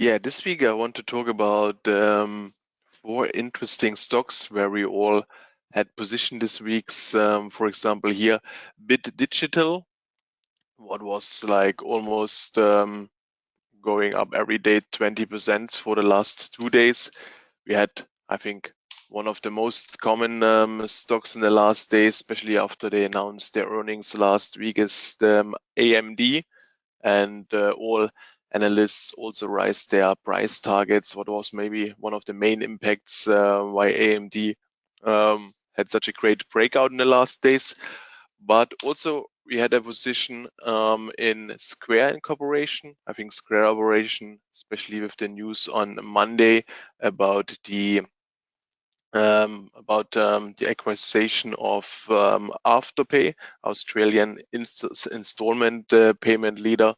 Yeah, this week I want to talk about um, four interesting stocks where we all had position this week's. Um, for example, here, Bit Digital, what was like almost um, going up every day 20% for the last two days. We had, I think, one of the most common um, stocks in the last days, especially after they announced their earnings last week, is the um, AMD. And uh, all analysts also raised their price targets. What was maybe one of the main impacts uh, why AMD um, had such a great breakout in the last days. But also we had a position um, in Square Incorporation. I think Square Incorporation, especially with the news on Monday about the um, about um, the acquisition of um, Afterpay, Australian inst installment uh, payment leader.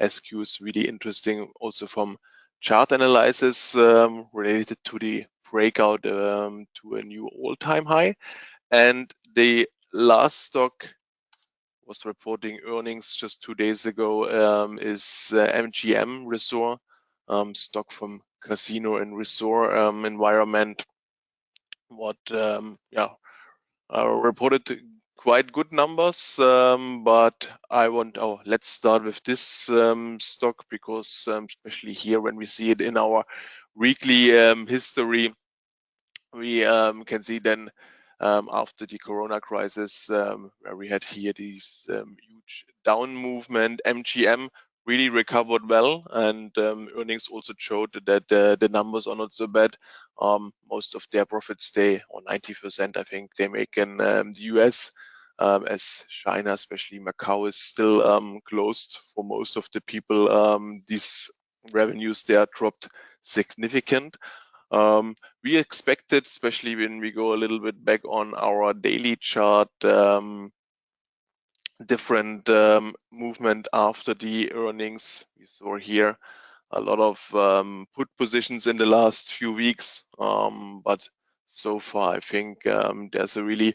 SQ is really interesting also from chart analysis um, related to the breakout um, to a new all-time high. And the last stock was reporting earnings just two days ago um, is uh, MGM Resort, um, stock from casino and resort um, environment. What um, yeah uh, reported quite good numbers, um, but I want oh let's start with this um, stock because especially here when we see it in our weekly history, we can see then um, after the corona crisis, um, where we had here these um, huge down movement. MGM really recovered well, and um, earnings also showed that uh, the numbers are not so bad. Um, most of their profits stay, or 90%, I think, they make in um, the US. As China, especially Macau, is still closed for most of the people, these revenues there dropped significant. Um, we expected, especially when we go a little bit back on our daily chart, um, different um, movement after the earnings. We saw here a lot of um, put positions in the last few weeks, um, but so far I think um, there's a really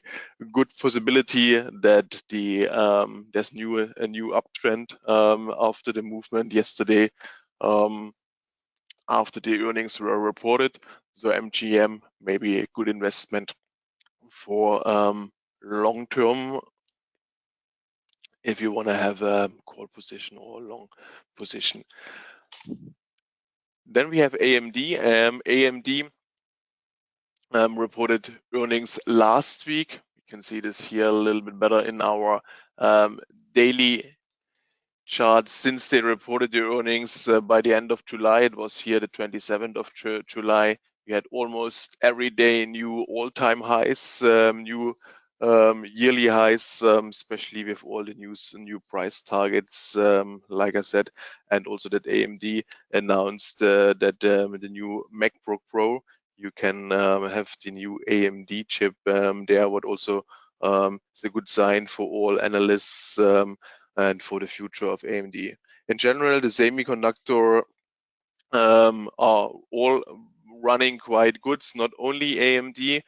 good possibility that the there's new a new uptrend after the movement yesterday. Um, after the earnings were reported. So MGM may be a good investment for um, long term if you want to have a call position or a long position. Then we have AMD. Um, AMD um, reported earnings last week. You can see this here a little bit better in our um, daily chart since they reported their earnings uh, by the end of July. It was here the 27th of July. We had almost every day new all-time highs, um, new um, yearly highs, um, especially with all the news and new price targets, um, like I said, and also that AMD announced uh, that um, the new MacBook Pro, you can um, have the new AMD chip there, what also is a good sign for all analysts and for the future of AMD. In general, the semiconductor um, are all running quite good. It's not only AMD.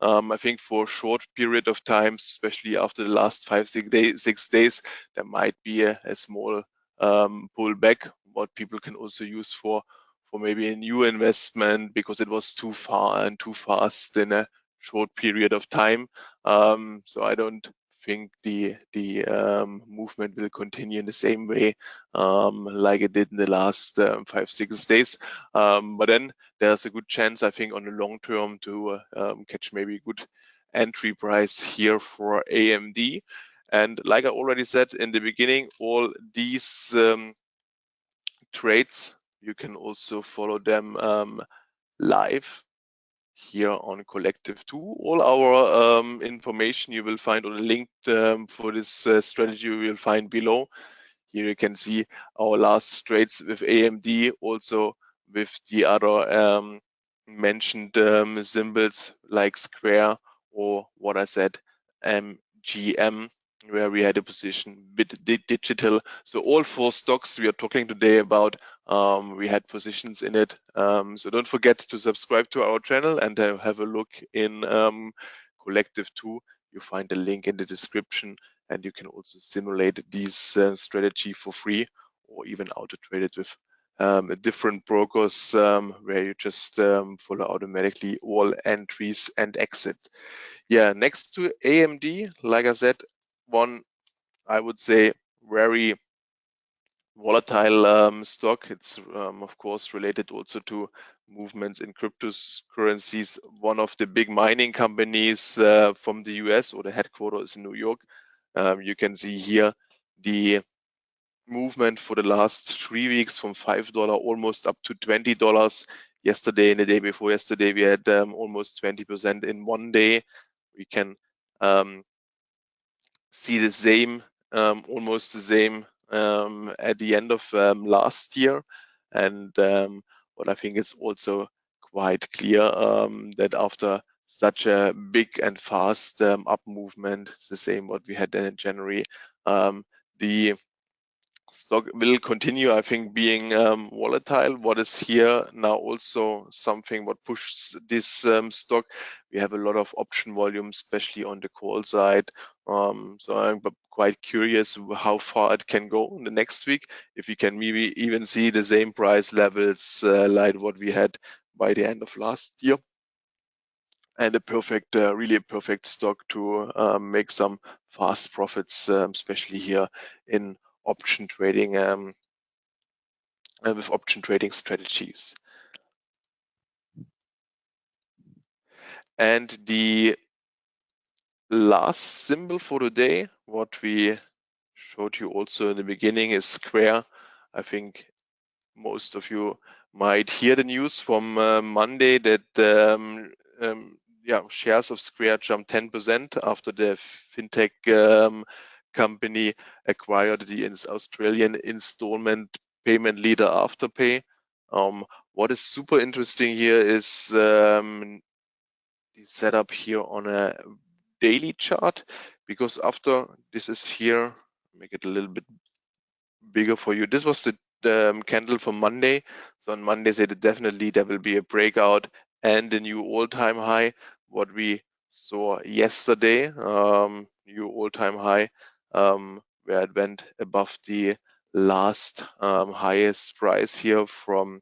Um, I think for a short period of time, especially after the last five, six, day, six days, there might be a, a small um, pullback, what people can also use for for maybe a new investment because it was too far and too fast in a short period of time. Um, so I don't think the the um, movement will continue in the same way um, like it did in the last um, five six days. Um, but then there's a good chance I think on the long term to uh, um, catch maybe a good entry price here for AMD. And like I already said in the beginning, all these trades you can also follow them live here on Collective 2. All our um, information you will find on the link um, for this uh, strategy you will find below. Here you can see our last trades with AMD, also with the other um, mentioned um, symbols like Square or what I said, MGM where we had a position bit digital. So all four stocks we are talking today about, um, we had positions in it. Um, so don't forget to subscribe to our channel and uh, have a look in um, Collective 2. You find the link in the description and you can also simulate these uh, strategy for free or even auto trade it with um, different brokers um, where you just um, follow automatically all entries and exit. Yeah, next to AMD, like I said, one I would say very volatile um, stock. It's um, of course related also to movements in cryptocurrencies. One of the big mining companies uh, from the US or the headquarters in New York. Um, you can see here the movement for the last three weeks from $5 almost up to $20. Yesterday and the day before yesterday, we had um, almost 20% in one day. We can um, see the same, um, almost the same um, at the end of um, last year. And um, what I think is also quite clear that after such a big and fast up movement, the same what we had in January, the stock will continue, I think, being um, volatile. What is here now also something what pushes this um, stock. We have a lot of option volume, especially on the call side. Um, so I'm quite curious how far it can go in the next week. If we can maybe even see the same price levels uh, like what we had by the end of last year and a perfect, uh, really a perfect stock to um, make some fast profits, um, especially here in option trading um, uh, with option trading strategies. And the last symbol for today, what we showed you also in the beginning is Square. I think most of you might hear the news from uh, Monday that um, um, yeah, shares of Square jumped 10% after the fintech um, company acquired the Australian installment payment leader Afterpay. Um, what is super interesting here is um, the setup here on a daily chart because after this is here, make it a little bit bigger for you. This was the, um, candle for Monday. So on Monday, said definitely there will be a breakout and a new all-time high. What we saw yesterday, um, new all-time high um, where it went above the last um, highest price here from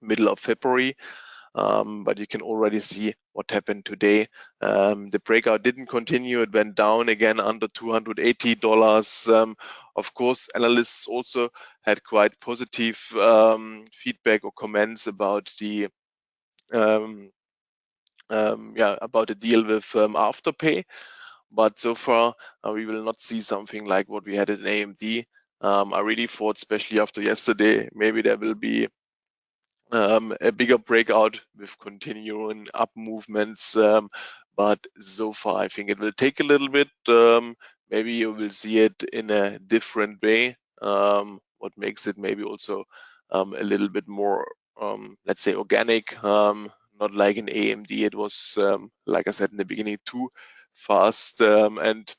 middle of February. Um, but you can already see what happened today. Um, the breakout didn't continue. It went down again under $280. Um, of course, analysts also had quite positive um, feedback or comments about the um, um, yeah about the deal with Afterpay. But so far, uh, we will not see something like what we had in AMD. I really thought, especially after yesterday, maybe there will be um, a bigger breakout with continuing up movements. Um, but so far, I think it will take a little bit. Um, maybe you will see it in a different way. Um, what makes it maybe also um, a little bit more, let's say, organic. not like in AMD, it was, like I said in the beginning, too fast um, and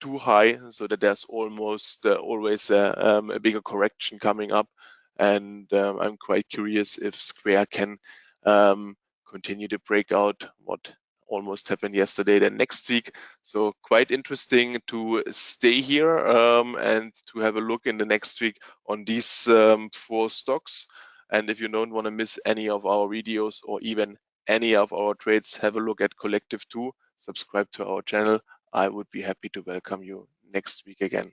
too high so that there's almost uh, always a, um, a, bigger correction coming up. And um, I'm quite curious if Square can um, continue to break out what almost happened yesterday then next week. So quite interesting to stay here um, and to have a look in the next week on these um, four stocks. And if you don't want to miss any of our videos or even any of our trades, have a look at Collective 2 subscribe to our channel. I would be happy to welcome you next week again.